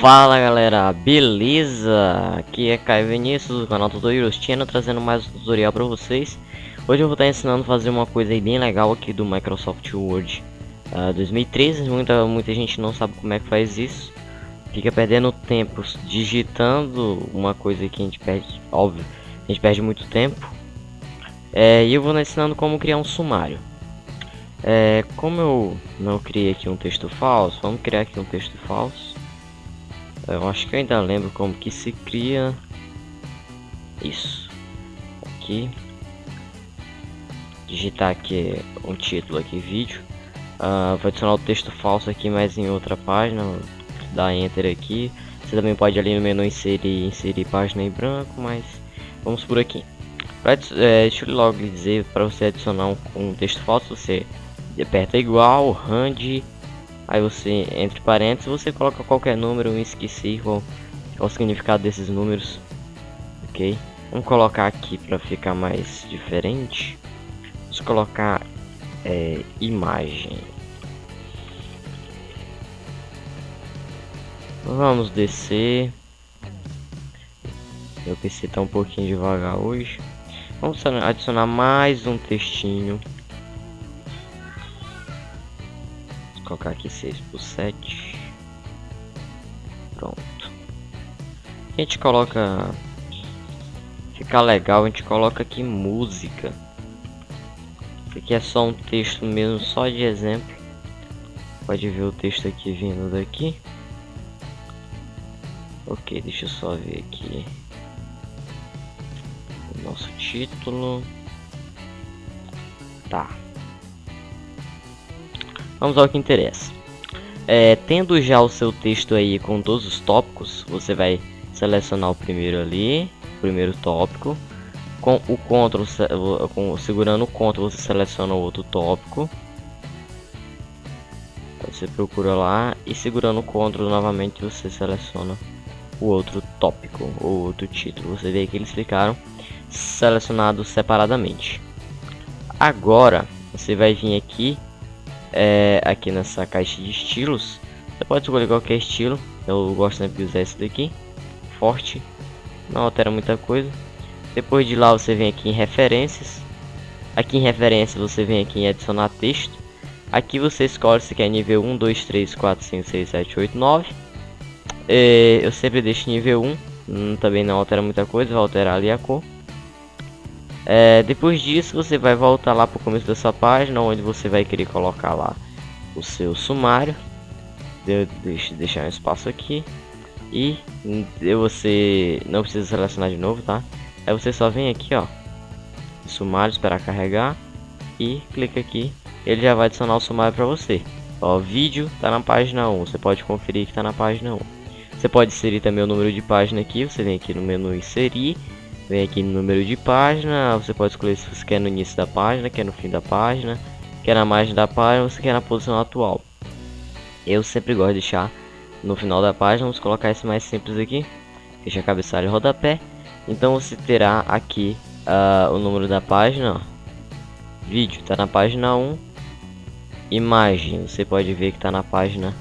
Fala galera, beleza? Aqui é Caio Vinícius do canal Tutorials Channel trazendo mais um tutorial para vocês. Hoje eu vou estar ensinando a fazer uma coisa bem legal aqui do Microsoft Word. Uh, 2013 muita, muita gente não sabe como é que faz isso. Fica perdendo tempo digitando uma coisa que a gente perde, óbvio, a gente perde muito tempo. É, E eu vou ensinando como criar um sumário. É, Como eu não criei aqui um texto falso, vamos criar aqui um texto falso eu acho que eu ainda lembro como que se cria isso. Aqui. Digitar aqui um título aqui, vídeo. Uh, vou adicionar o texto falso aqui, mas em outra página. Dá enter aqui. Você também pode ali no menu inserir, inserir página em branco, mas vamos por aqui. Pra, é, deixa eu logo dizer, para você adicionar um, um texto falso, você aperta igual, hand Aí você, entre parênteses, você coloca qualquer número, esqueci o significado desses números. Ok? Vamos colocar aqui para ficar mais diferente. Vamos colocar é, imagem. Vamos descer. Meu PC está um pouquinho devagar hoje. Vamos adicionar mais um textinho. Colocar aqui 6 por 7 pronto. A gente coloca ficar legal a gente coloca aqui música. Isso aqui é só um texto mesmo só de exemplo. Pode ver o texto aqui vindo daqui. Ok deixa eu só ver aqui o nosso título. Tá Vamos ao que interessa. É, tendo já o seu texto aí com todos os tópicos, você vai selecionar o primeiro ali, o primeiro tópico. Com o Ctrl, com, segurando o Ctrl, você seleciona o outro tópico. Você procura lá e segurando o Ctrl novamente você seleciona o outro tópico ou outro título. Você vê que eles ficaram selecionados separadamente. Agora você vai vir aqui é, aqui nessa caixa de estilos. Você pode escolher qualquer estilo. Eu gosto sempre de usar esse daqui. Forte. Não altera muita coisa. Depois de lá você vem aqui em referências. Aqui em referências você vem aqui em adicionar texto. Aqui você escolhe se quer nível 1, 2, 3, 4, 5, 6, 7, 8, 9. É, eu sempre deixo nível 1. Hum, também não altera muita coisa, vai alterar ali a cor. É, depois disso você vai voltar lá para o começo dessa página onde você vai querer colocar lá o seu sumário. De, deixa deixar um espaço aqui. E você não precisa selecionar de novo tá? Aí você só vem aqui ó. Sumário esperar carregar. E clica aqui. Ele já vai adicionar o sumário para você. Ó vídeo tá na página 1 você pode conferir que tá na página 1 você pode inserir também o número de página aqui. Você vem aqui no menu inserir Vem aqui no número de página, você pode escolher se você quer no início da página, quer no fim da página, quer na margem da página, ou você quer na posição atual. Eu sempre gosto de deixar no final da página, vamos colocar esse mais simples aqui, deixa a cabeçalho rodapé. Então você terá aqui uh, o número da página, ó. vídeo está na página 1, imagem, você pode ver que está na página,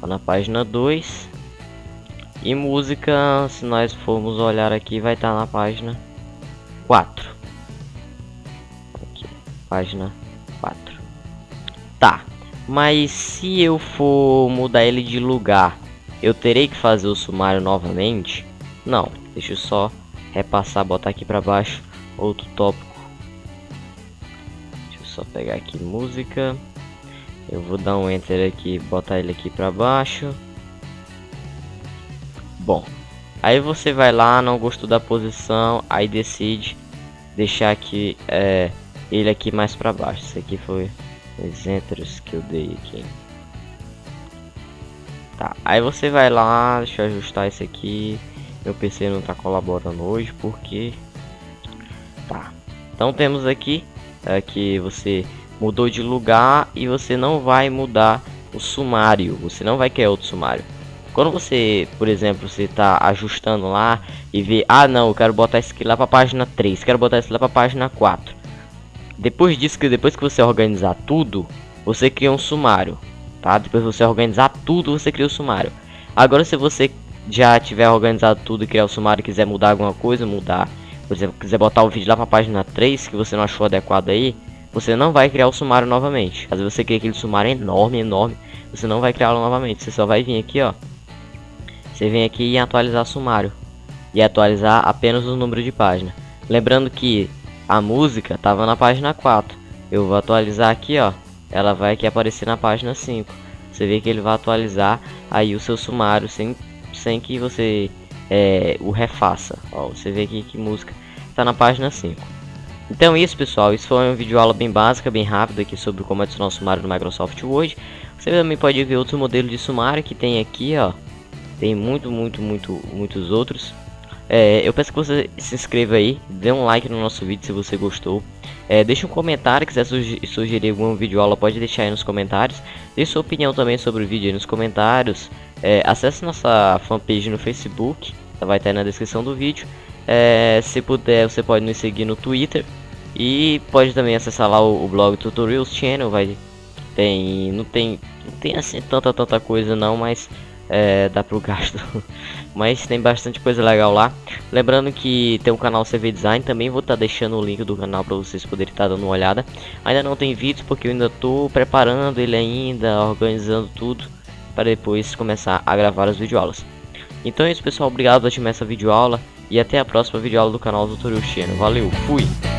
tá na página 2, e música, se nós formos olhar aqui, vai estar tá na página 4. Aqui, página 4. Tá, mas se eu for mudar ele de lugar, eu terei que fazer o sumário novamente? Não, deixa eu só repassar, botar aqui para baixo outro tópico. Deixa eu só pegar aqui música. Eu vou dar um enter aqui, botar ele aqui para baixo. Bom, aí você vai lá, não gostou da posição, aí decide deixar aqui é, ele aqui mais para baixo. Isso aqui foi os entros que eu dei aqui. Tá, aí você vai lá, deixa eu ajustar isso aqui. Meu PC não tá colaborando hoje porque tá. Então temos aqui é, que você mudou de lugar e você não vai mudar o sumário. Você não vai querer outro sumário. Quando você, por exemplo, você tá ajustando lá e vê, ah não, eu quero botar isso aqui lá para página 3, quero botar isso lá para página 4. Depois disso, que depois que você organizar tudo, você cria um sumário, tá? Depois você organizar tudo, você cria o um sumário. Agora se você já tiver organizado tudo e criar o sumário e quiser mudar alguma coisa, mudar. Por exemplo, quiser botar o vídeo lá para a página 3 que você não achou adequado aí, você não vai criar o sumário novamente. Às vezes você cria aquele sumário enorme, enorme, você não vai criá-lo novamente. Você só vai vir aqui, ó. Você vem aqui e atualizar sumário. E atualizar apenas o número de página. Lembrando que a música estava na página 4. Eu vou atualizar aqui, ó. Ela vai aqui aparecer na página 5. Você vê que ele vai atualizar aí o seu sumário sem, sem que você é, o refaça. Ó, você vê aqui que música está na página 5. Então é isso pessoal, isso foi um vídeo aula bem básica, bem rápida aqui sobre como adicionar o sumário no Microsoft Word. Você também pode ver outros modelos de sumário que tem aqui, ó. Tem muito, muito, muito, muitos outros. É, eu peço que você se inscreva aí, dê um like no nosso vídeo se você gostou. É, deixe um comentário, quiser sugerir algum vídeo aula, pode deixar aí nos comentários. Deixe sua opinião também sobre o vídeo aí nos comentários. É, acesse nossa fanpage no Facebook, vai estar aí na descrição do vídeo. É, se puder, você pode nos seguir no Twitter. E pode também acessar lá o, o blog Tutorials Channel, vai tem não tem não tem assim tanta tanta coisa não, mas é, dá pro gasto. Mas tem bastante coisa legal lá. Lembrando que tem o canal CV Design, também vou estar tá deixando o link do canal para vocês poderem estar tá dando uma olhada. Ainda não tem vídeos porque eu ainda estou preparando ele ainda, organizando tudo para depois começar a gravar as videoaulas. Então é isso pessoal, obrigado por assistir essa videoaula e até a próxima videoaula do canal Tutorial Channel. Valeu, fui!